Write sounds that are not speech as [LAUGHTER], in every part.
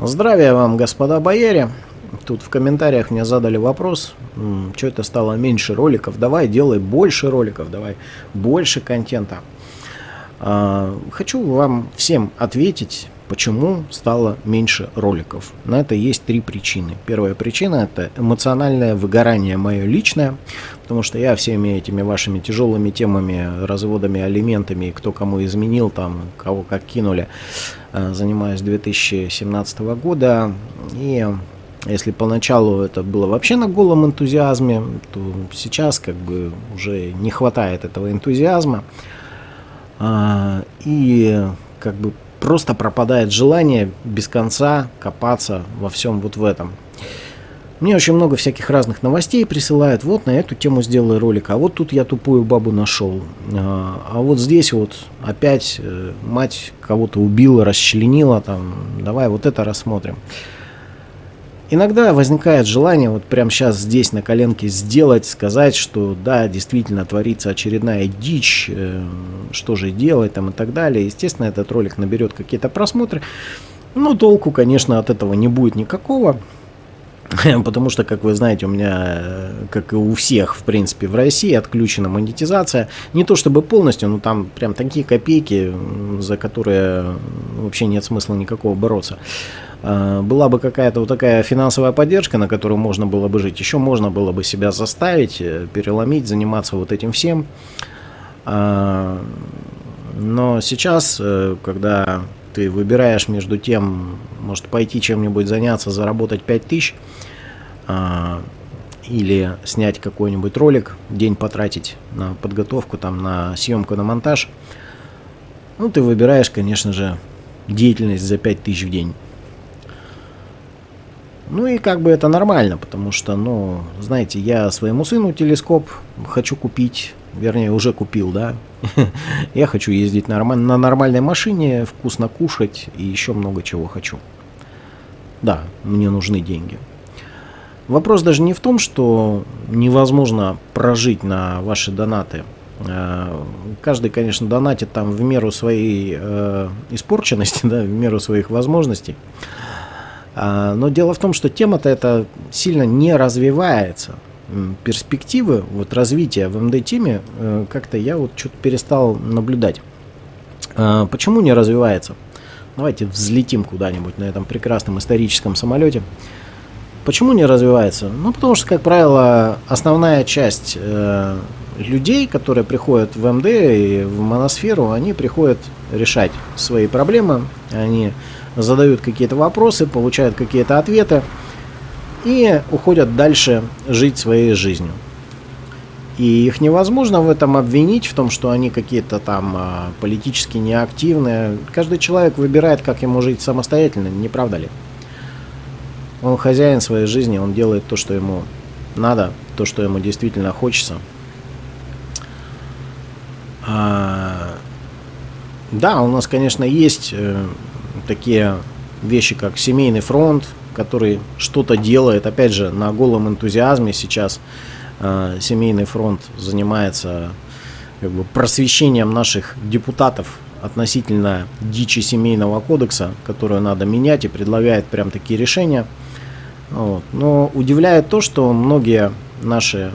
Здравия вам, господа бояре. Тут в комментариях мне задали вопрос, что это стало меньше роликов. Давай, делай больше роликов, давай больше контента. А, хочу вам всем ответить, почему стало меньше роликов. На это есть три причины. Первая причина это эмоциональное выгорание мое личное, потому что я всеми этими вашими тяжелыми темами, разводами, алиментами, кто кому изменил, там, кого как кинули, Э, занимаюсь 2017 года. И если поначалу это было вообще на голом энтузиазме, то сейчас как бы уже не хватает этого энтузиазма. А, и как бы просто пропадает желание без конца копаться во всем вот в этом. Мне очень много всяких разных новостей присылают. Вот на эту тему сделай ролик. А вот тут я тупую бабу нашел. А, а вот здесь вот опять э, мать кого-то убила, расчленила. Там, давай вот это рассмотрим. Иногда возникает желание вот прямо сейчас здесь на коленке сделать, сказать, что да, действительно творится очередная дичь, э, что же делать там и так далее. Естественно, этот ролик наберет какие-то просмотры. Но толку, конечно, от этого не будет никакого. [LAUGHS] Потому что, как вы знаете, у меня, э, как и у всех, в принципе, в России отключена монетизация. Не то чтобы полностью, но там прям такие копейки, за которые вообще нет смысла никакого бороться. А, была бы какая-то вот такая финансовая поддержка, на которую можно было бы жить, еще можно было бы себя заставить, э, переломить, заниматься вот этим всем. А, но сейчас, э, когда ты выбираешь между тем, может пойти чем-нибудь заняться, заработать 5000, а, или снять какой-нибудь ролик, день потратить на подготовку, там, на съемку, на монтаж, ну, ты выбираешь, конечно же, деятельность за 5000 в день. Ну и как бы это нормально, потому что, ну, знаете, я своему сыну телескоп хочу купить, вернее, уже купил, да. [LAUGHS] Я хочу ездить на, нормальной машине, вкусно кушать и еще много чего хочу. Да, мне нужны деньги. Вопрос даже не в том, что невозможно прожить на ваши донаты. Э, каждый, конечно, донатит там в меру своей э, испорченности, [LAUGHS] да, в меру своих возможностей. А, но дело в том, что тема-то эта сильно не развивается перспективы вот развития в МД-теме э, как-то я вот что-то перестал наблюдать. А, почему не развивается? Давайте взлетим куда-нибудь на этом прекрасном историческом самолете. Почему не развивается? Ну, потому что, как правило, основная часть э, людей, которые приходят в МД и в моносферу, они приходят решать свои проблемы, они задают какие-то вопросы, получают какие-то ответы, и уходят дальше жить своей жизнью. И их невозможно в этом обвинить, в том, что они какие-то там а, политически неактивные. Каждый человек выбирает, как ему жить самостоятельно, не правда ли? Он хозяин своей жизни, он делает то, что ему надо, то, что ему действительно хочется. А, да, у нас, конечно, есть э, такие вещи, как семейный фронт, который что-то делает, опять же, на голом энтузиазме сейчас э, семейный фронт занимается как бы, просвещением наших депутатов относительно дичи семейного кодекса, которую надо менять и предлагает прям такие решения. Вот. Но удивляет то, что многие наши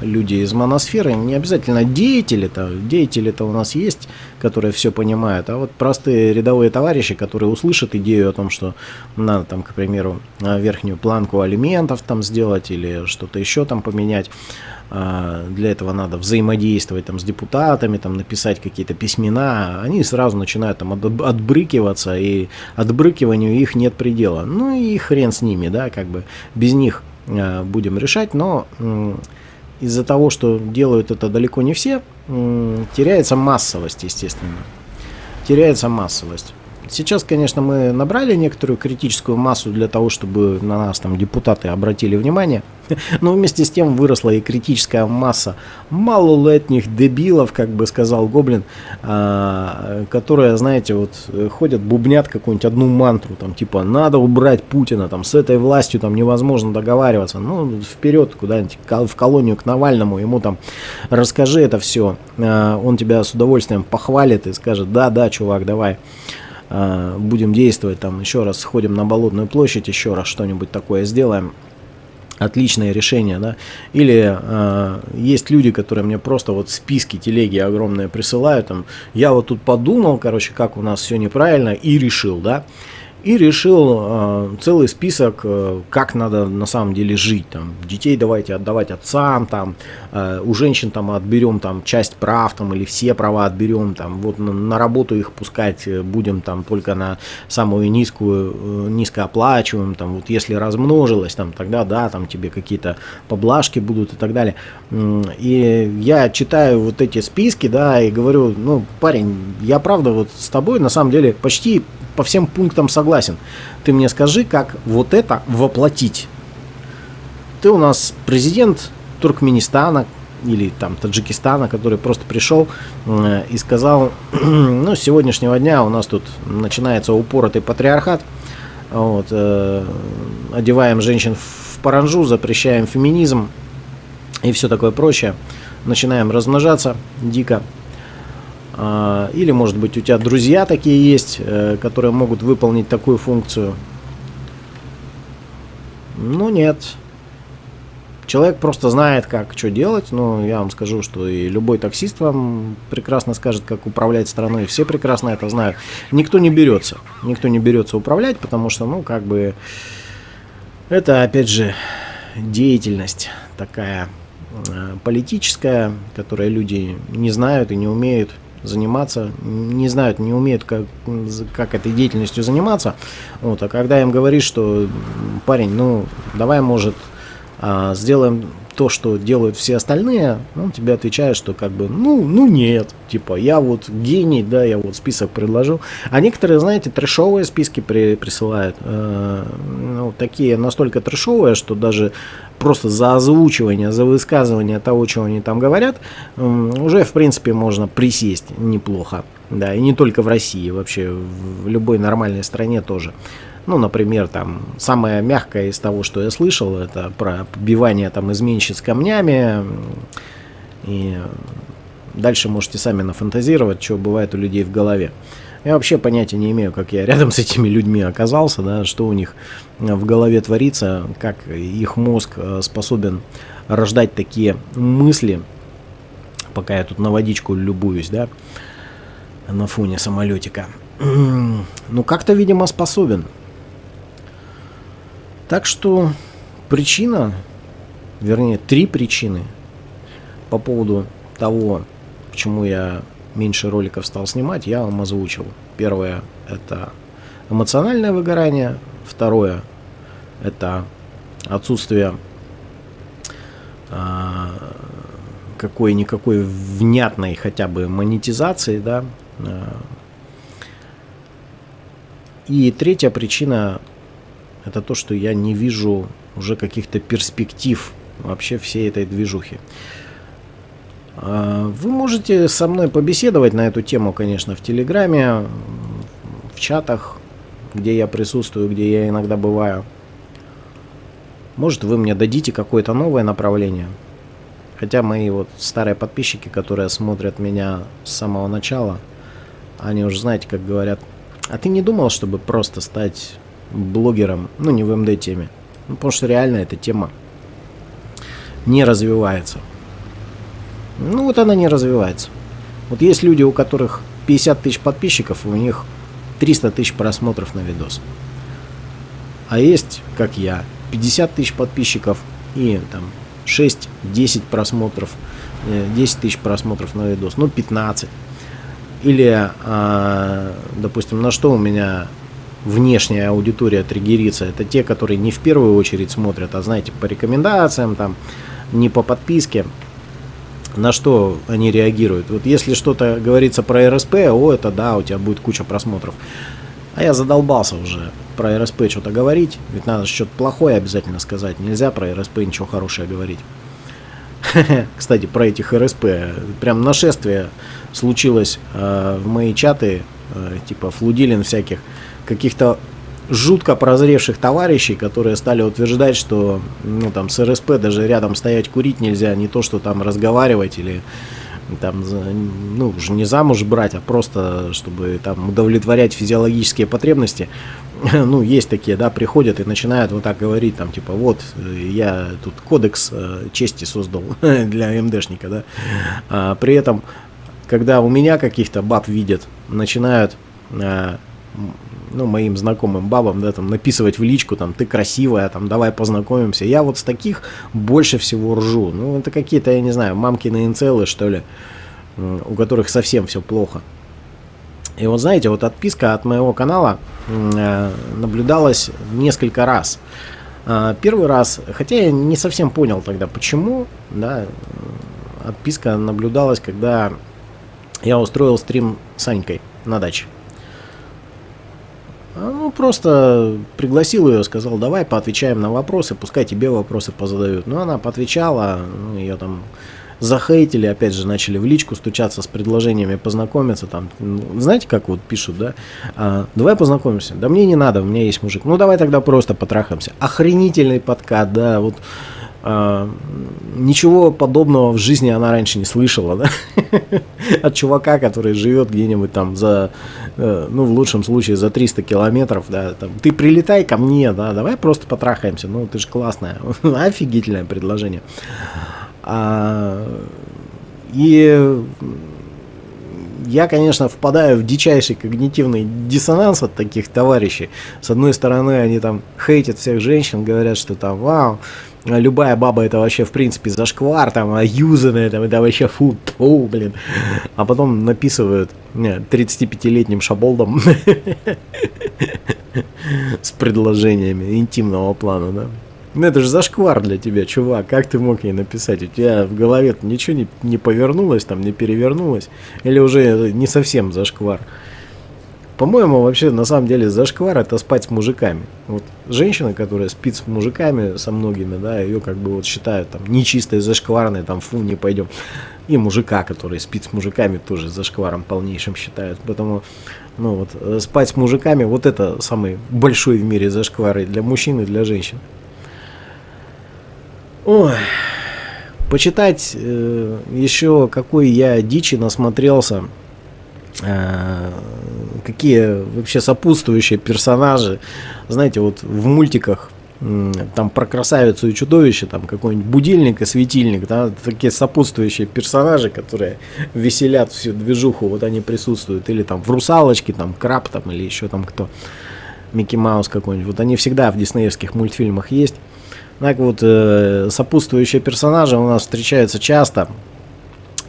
люди из моносферы, не обязательно деятели-то, деятели-то у нас есть, которые все понимают, а вот простые рядовые товарищи, которые услышат идею о том, что надо там, к примеру, э, верхнюю планку алиментов там сделать или что-то еще там поменять, э, для этого надо взаимодействовать там с депутатами, там написать какие-то письмена, они сразу начинают там отбрыкиваться, и отбрыкиванию их нет предела. Ну и хрен с ними, да, как бы. Без них Э, будем решать, но из-за того, что делают это далеко не все, теряется массовость, естественно. Теряется массовость. Сейчас, конечно, мы набрали некоторую критическую массу для того, чтобы на нас там депутаты обратили внимание, [LAUGHS] но вместе с тем выросла и критическая масса малолетних дебилов, как бы сказал Гоблин, а, которые, знаете, вот ходят, бубнят какую-нибудь одну мантру, там типа надо убрать Путина, там с этой властью там невозможно договариваться, ну вперед куда-нибудь в колонию к Навальному, ему там расскажи это все, а, он тебя с удовольствием похвалит и скажет, да, да, чувак, давай. Э, будем действовать, там еще раз сходим на Болотную площадь, еще раз что-нибудь такое сделаем. Отличное решение, да. Или э, есть люди, которые мне просто вот списки телеги огромные присылают, там, я вот тут подумал, короче, как у нас все неправильно и решил, да и решил э, целый список, э, как надо на самом деле жить. Там, детей давайте отдавать отцам, там, э, у женщин там отберем там, часть прав там, или все права отберем, там, вот на, на работу их пускать э, будем там, только на самую низкую, э, низкооплачиваем, там, вот если размножилось, там, тогда да, там тебе какие-то поблажки будут и так далее. И я читаю вот эти списки, да, и говорю, ну, парень, я правда вот с тобой на самом деле почти по всем пунктам согласен. Ты мне скажи, как вот это воплотить. Ты у нас президент Туркменистана или там Таджикистана, который просто пришел э, и сказал, [CLEARS THROAT] ну, с сегодняшнего дня у нас тут начинается упоротый патриархат, вот, э, одеваем женщин в паранжу, запрещаем феминизм и все такое прочее. Начинаем размножаться дико. А, или, может быть, у тебя друзья такие есть, э, которые могут выполнить такую функцию. Ну, нет. Человек просто знает, как что делать. Ну, я вам скажу, что и любой таксист вам прекрасно скажет, как управлять страной. Все прекрасно это знают. Никто не берется. Никто не берется управлять, потому что, ну, как бы, это, опять же, деятельность такая э, политическая, которая люди не знают и не умеют заниматься, не знают, не умеют, как, как этой деятельностью заниматься. Вот, а когда им говоришь, что парень, ну, давай, может, а, сделаем то, что делают все остальные, он тебе отвечает, что как бы, ну, ну нет, типа, я вот гений, да, я вот список предложил. А некоторые, знаете, трешовые списки при, присылают, э, ну, такие настолько трешовые, что даже просто за озвучивание, за высказывание того, чего они там говорят, уже, в принципе, можно присесть неплохо. Да, и не только в России, вообще в любой нормальной стране тоже. Ну, например, там, самое мягкое из того, что я слышал, это про побивание там изменщиц камнями. И дальше можете сами нафантазировать, что бывает у людей в голове. Я вообще понятия не имею, как я рядом с этими людьми оказался, да, что у них в голове творится, как их мозг э, способен рождать такие мысли, пока я тут на водичку любуюсь, да, на фоне самолетика. [CLEARS THROAT] Ну, как-то, видимо, способен. Так что причина, вернее, три причины по поводу того, почему я меньше роликов стал снимать, я вам озвучил. Первое – это эмоциональное выгорание. Второе – это отсутствие а, какой-никакой внятной хотя бы монетизации, да. А. И третья причина это то, что я не вижу уже каких-то перспектив вообще всей этой движухи. А, вы можете со мной побеседовать на эту тему, конечно, в Телеграме, в чатах, где я присутствую, где я иногда бываю. Может, вы мне дадите какое-то новое направление. Хотя мои вот старые подписчики, которые смотрят меня с самого начала, они уже знаете, как говорят, а ты не думал, чтобы просто стать блогером, ну не в МД теме. Ну, потому что реально эта тема не развивается. Ну вот она не развивается. Вот есть люди, у которых 50 тысяч подписчиков, у них 300 тысяч просмотров на видос. А есть, как я, 50 тысяч подписчиков и там 6-10 просмотров, 10 э, тысяч просмотров на видос, ну 15. Или, а, допустим, на что у меня внешняя аудитория триггерится, это те, которые не в первую очередь смотрят, а знаете, по рекомендациям, там, не по подписке, на что они реагируют. Вот если что-то говорится про РСП, о, это да, у тебя будет куча просмотров. А я задолбался уже про РСП что-то говорить, ведь надо что-то плохое обязательно сказать, нельзя про РСП ничего хорошее говорить. [LAUGHS] Кстати, про этих РСП, прям нашествие случилось э, в мои чаты, э, типа флудилин всяких, каких-то жутко прозревших товарищей, которые стали утверждать, что ну, там, с РСП даже рядом стоять курить нельзя, не то, что там разговаривать или там, ну, уже не замуж брать, а просто, чтобы там удовлетворять физиологические потребности, [LAUGHS] ну, есть такие, да, приходят и начинают вот так говорить, там, типа, вот, я тут кодекс э, чести создал [LAUGHS] для МДшника, да, а, при этом, когда у меня каких-то баб видят, начинают э, ну, моим знакомым бабам, да, там, написывать в личку, там, ты красивая, там, давай познакомимся. Я вот с таких больше всего ржу. Ну, это какие-то, я не знаю, мамкины инцелы, что ли, у которых совсем все плохо. И вот знаете, вот отписка от моего канала э, наблюдалась несколько раз. Э, первый раз, хотя я не совсем понял тогда, почему, да, отписка наблюдалась, когда я устроил стрим с Анькой на даче. А, ну, просто пригласил ее, сказал, давай поотвечаем на вопросы, пускай тебе вопросы позадают. Ну, она поотвечала, ну, ее там захейтили, опять же, начали в личку стучаться с предложениями познакомиться. Там, ну, знаете, как вот пишут, да? А, давай познакомимся. Да мне не надо, у меня есть мужик. Ну, давай тогда просто потрахаемся. Охренительный подкат, да, вот ничего подобного в жизни она раньше не слышала, да? [LAUGHS] От чувака, который живет где-нибудь там за, э, ну, в лучшем случае, за 300 километров, да, там, ты прилетай ко мне, да, давай просто потрахаемся, ну, ты же классная, [LAUGHS] офигительное предложение. А, и я, конечно, впадаю в дичайший когнитивный диссонанс от таких товарищей. С одной стороны, они там хейтят всех женщин, говорят, что там, вау, любая баба это вообще в принципе зашквар, там, а юзанная, там, это вообще фу, фу, блин. А потом написывают 35-летним шаболдом [LAUGHS] с предложениями интимного плана, да. Ну это же зашквар для тебя, чувак. Как ты мог ей написать? У тебя в голове ничего не, не повернулось, там не перевернулось? Или уже не совсем зашквар? По-моему, вообще, на самом деле, зашквар это спать с мужиками. Вот женщина, которая спит с мужиками, со многими, да, ее как бы вот считают там нечистой, зашкварной, там, фу, не пойдем. И мужика, который спит с мужиками, тоже зашкваром полнейшим считают. Поэтому, ну вот, э, спать с мужиками, вот это самый большой в мире зашквар и для мужчин и для женщин. Ой, почитать э, еще какой я дичи насмотрелся Э, какие вообще сопутствующие персонажи. Знаете, вот в мультиках там про красавицу и чудовище, там какой-нибудь будильник и светильник, да, такие сопутствующие персонажи, которые веселят всю движуху, вот они присутствуют, или там в русалочке, там краб там, или еще там кто, Микки Маус какой-нибудь, вот они всегда в диснеевских мультфильмах есть. Так вот, э, сопутствующие персонажи у нас встречаются часто,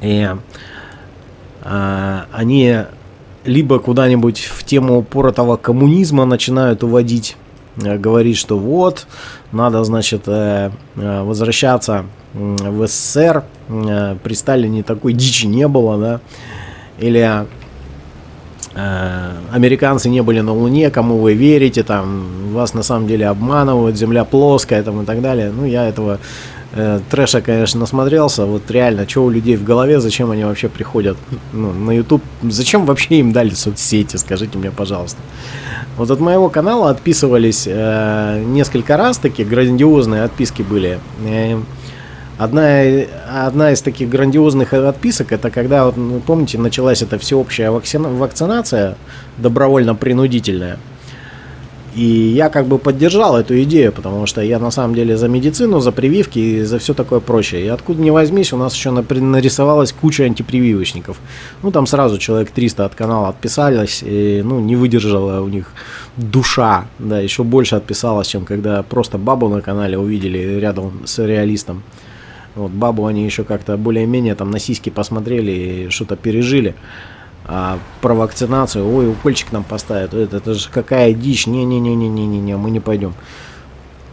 и а, они либо куда-нибудь в тему упоротого коммунизма начинают уводить, э, говорить, что вот, надо, значит, э, э, возвращаться в СССР, при Сталине такой дичи не было, да, или американцы не были на Луне, кому вы верите, там, вас на самом деле обманывают, Земля плоская, там, и так далее. Ну, я этого Э, трэша, конечно, насмотрелся. Вот реально, что у людей в голове, зачем они вообще приходят ну, на YouTube? Зачем вообще им дали соцсети, скажите мне, пожалуйста. Вот от моего канала отписывались э, несколько раз, такие грандиозные отписки были. Э, одна, одна из таких грандиозных отписок, это когда, вот, ну, помните, началась эта всеобщая вакцинация добровольно-принудительная. И я как бы поддержал эту идею, потому что я на самом деле за медицину, за прививки и за все такое прочее. И откуда ни возьмись, у нас еще нарисовалась куча антипрививочников. Ну, там сразу человек 300 от канала отписались, и, ну, не выдержала у них душа, да, еще больше отписалась, чем когда просто бабу на канале увидели рядом с реалистом. Вот бабу они еще как-то более-менее там на сиськи посмотрели и что-то пережили а, про вакцинацию, ой, укольчик нам поставят, это, это же какая дичь, не-не-не-не-не-не, мы не пойдем.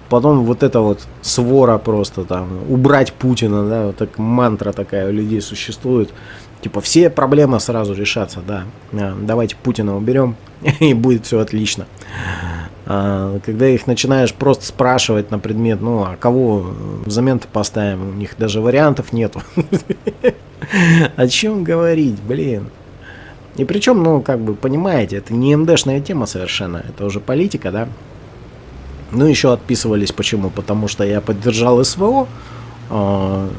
Потом вот эта вот свора просто там, убрать Путина, да, вот так мантра такая у людей существует. Типа все проблемы сразу решатся, да. А, давайте Путина уберем, [LAUGHS] и будет все отлично. А, когда их начинаешь просто спрашивать на предмет, ну, а кого взамен-то поставим, у них даже вариантов нету. [LAUGHS] О чем говорить, блин. И причем, ну, как бы, понимаете, это не МДшная тема совершенно, это уже политика, да. Ну, еще отписывались почему? Потому что я поддержал СВО, э,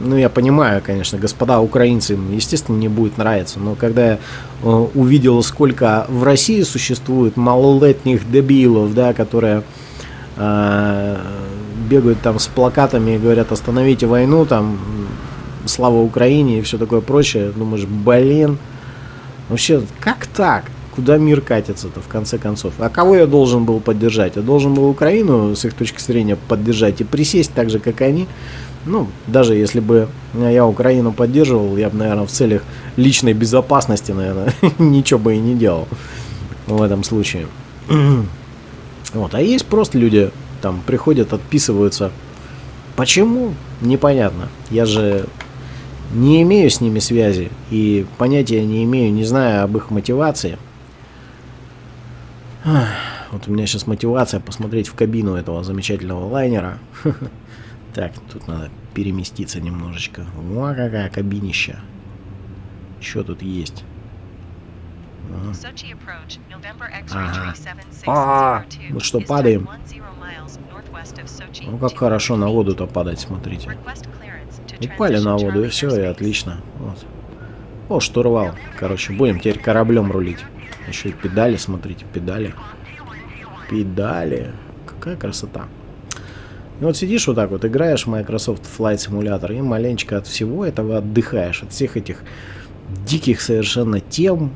ну, я понимаю, конечно, господа украинцы, естественно, не будет нравиться, но когда я э, увидел, сколько в России существует малолетних дебилов, да, которые э, бегают там с плакатами и говорят, остановите войну, там, слава Украине и все такое прочее, думаешь, блин, вообще, как так? Куда мир катится-то, в конце концов? А кого я должен был поддержать? Я должен был Украину, с их точки зрения, поддержать и присесть так же, как они, ну, даже если бы я Украину поддерживал, я бы, наверное, в целях личной безопасности, наверное, [LAUGHS] ничего бы и не делал в этом случае. [CLEARS THROAT] вот, а есть просто люди, там, приходят, отписываются. Почему? Непонятно. Я же не имею с ними связи и понятия не имею, не знаю об их мотивации. Вот у меня сейчас мотивация посмотреть в кабину этого замечательного лайнера. [LAUGHS] Так, тут надо переместиться немножечко. О, какая кабинища. Что тут есть? Ага. Мы что, падаем? Ну, как хорошо на воду-то падать, смотрите. Упали на воду, и все, и отлично. Вот. О, штурвал. Короче, будем теперь кораблем рулить. Еще и педали, смотрите, педали. Педали. Какая красота. И вот сидишь вот так вот, играешь в Microsoft Flight Simulator и маленечко от всего этого отдыхаешь, от всех этих диких совершенно тем,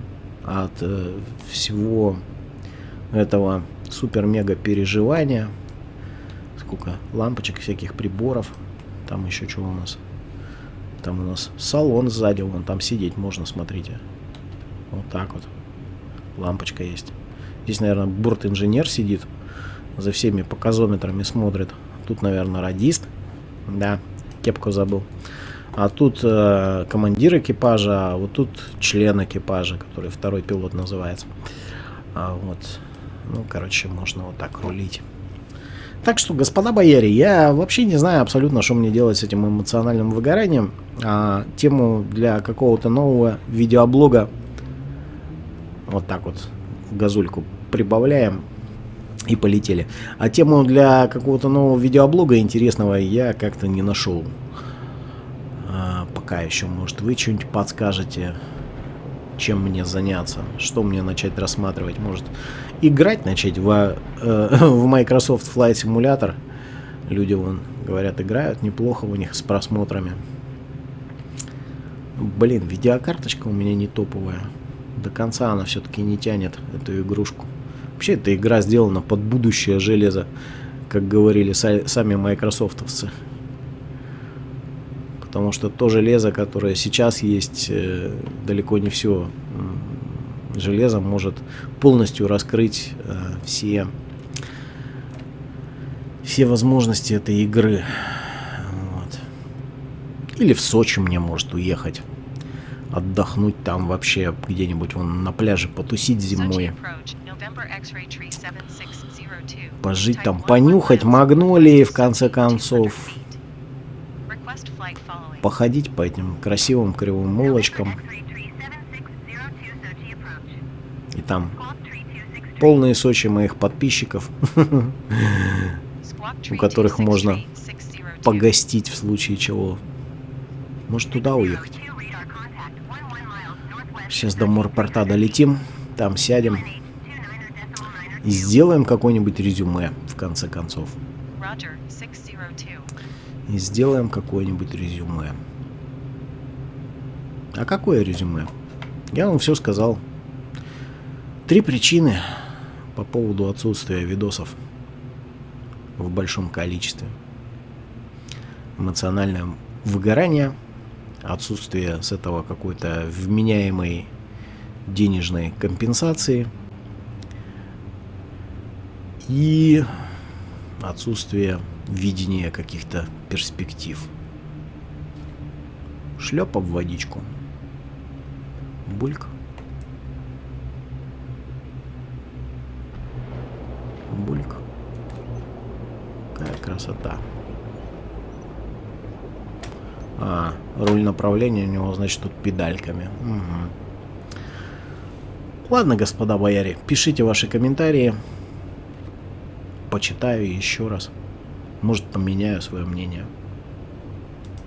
от э, всего этого супер-мега переживания. Сколько лампочек, всяких приборов. Там еще что у нас? Там у нас салон сзади, вон там сидеть можно, смотрите. Вот так вот. Лампочка есть. Здесь, наверное, борт-инженер сидит, за всеми показометрами смотрит. Тут, наверное, радист. Да, кепку забыл. А тут э, командир экипажа, а вот тут член экипажа, который второй пилот называется. А вот, ну, короче, можно вот так рулить. Так что, господа бояре, я вообще не знаю абсолютно, что мне делать с этим эмоциональным выгоранием. А, тему для какого-то нового видеоблога вот так вот газульку прибавляем и полетели. А тему для какого-то нового видеоблога интересного я как-то не нашел. А, пока еще, может, вы что-нибудь подскажете, чем мне заняться, что мне начать рассматривать. Может, играть начать в, э, [LAUGHS] в Microsoft Flight Simulator. Люди, вон, говорят, играют неплохо у них с просмотрами. Блин, видеокарточка у меня не топовая. До конца она все-таки не тянет эту игрушку. Вообще, эта игра сделана под будущее железо, как говорили сами майкрософтовцы. Потому что то железо, которое сейчас есть, э, далеко не все железо может полностью раскрыть э, все, все возможности этой игры. Вот. Или в Сочи мне может уехать отдохнуть там вообще где-нибудь вон на пляже потусить зимой Пожить там, понюхать магнолии, в конце концов. Походить по этим красивым кривым улочкам. И там полные Сочи моих подписчиков, [LAUGHS] у которых можно погостить в случае чего. Может туда уехать. Сейчас до морпорта долетим, там сядем. И сделаем какое-нибудь резюме, в конце концов. И сделаем какое-нибудь резюме. А какое резюме? Я вам все сказал. Три причины по поводу отсутствия видосов в большом количестве. Эмоциональное выгорание, отсутствие с этого какой-то вменяемой денежной компенсации – и отсутствие видения каких-то перспектив. Шлепа в водичку. Бульк. Бульк. Какая красота. А, руль направления у него, значит, тут педальками. Угу. Ладно, господа бояре, пишите ваши комментарии почитаю еще раз. Может, поменяю свое мнение.